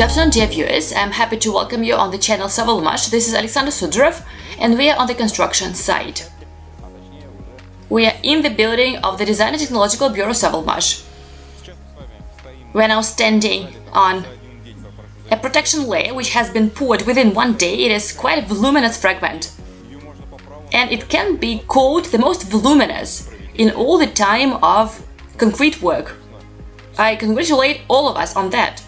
Good afternoon dear viewers, I'm happy to welcome you on the channel Savalmash. This is Alexander Sudrov and we are on the construction site. We are in the building of the Design and Technological Bureau Savalmash. We are now standing on a protection layer which has been poured within one day. It is quite a voluminous fragment and it can be called the most voluminous in all the time of concrete work. I congratulate all of us on that.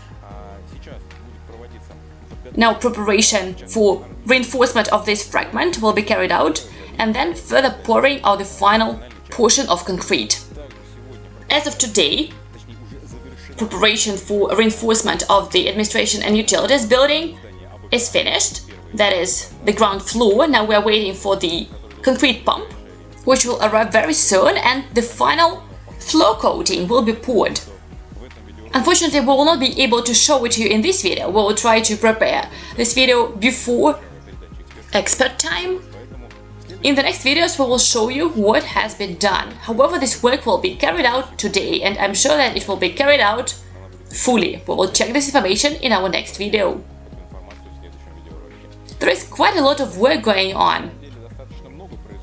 Now preparation for reinforcement of this fragment will be carried out and then further pouring of the final portion of concrete. As of today, preparation for reinforcement of the administration and utilities building is finished. That is the ground floor. Now we're waiting for the concrete pump, which will arrive very soon and the final floor coating will be poured. Unfortunately, we will not be able to show it to you in this video. We will try to prepare this video before expert time. In the next videos, we will show you what has been done. However, this work will be carried out today and I'm sure that it will be carried out fully. We will check this information in our next video. There is quite a lot of work going on.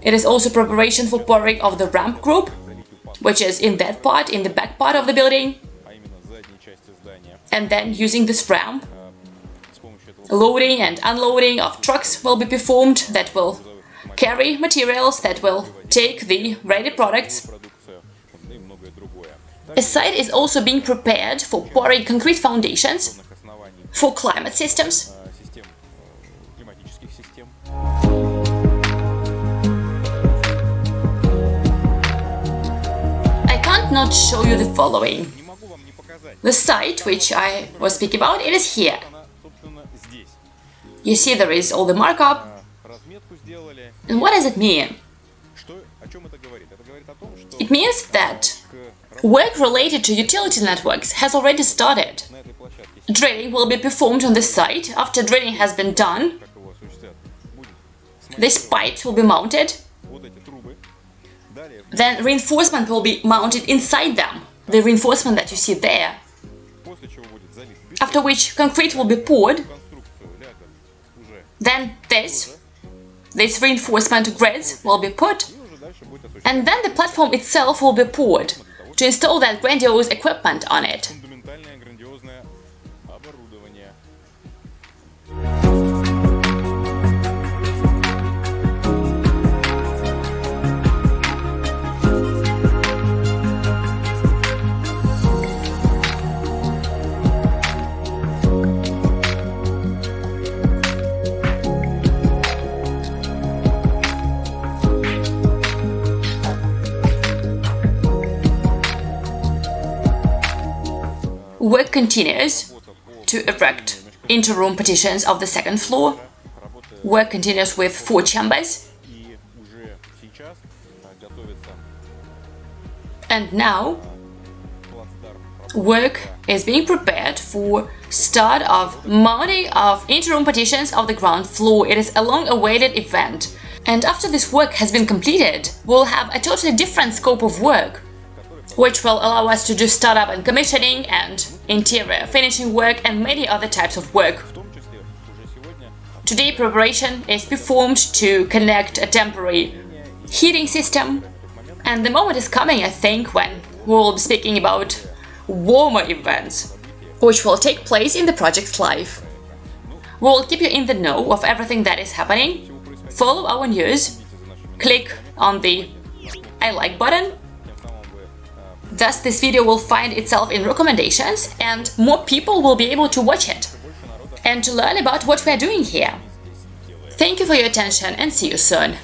It is also preparation for pouring of the ramp group, which is in that part, in the back part of the building and then using this ramp, loading and unloading of trucks will be performed that will carry materials that will take the ready products. A site is also being prepared for pouring concrete foundations for climate systems. I can't not show you the following. The site which I was speaking about, it is here. You see there is all the markup. And what does it mean? It means that work related to utility networks has already started. Drilling will be performed on the site. After drilling has been done, these pipes will be mounted. Then reinforcement will be mounted inside them, the reinforcement that you see there after which concrete will be poured. Then this, this reinforcement grids will be put, and then the platform itself will be poured to install that grandiose equipment on it. Work continues to erect interroom partitions of the second floor. Work continues with four chambers. And now work is being prepared for start of mounting of interim partitions of the ground floor. It is a long-awaited event. And after this work has been completed, we'll have a totally different scope of work which will allow us to do startup and commissioning and interior finishing work and many other types of work. Today preparation is performed to connect a temporary heating system and the moment is coming I think when we'll be speaking about warmer events which will take place in the project's life. We'll keep you in the know of everything that is happening, follow our news, click on the I like button Thus, this video will find itself in recommendations and more people will be able to watch it and to learn about what we are doing here. Thank you for your attention and see you soon.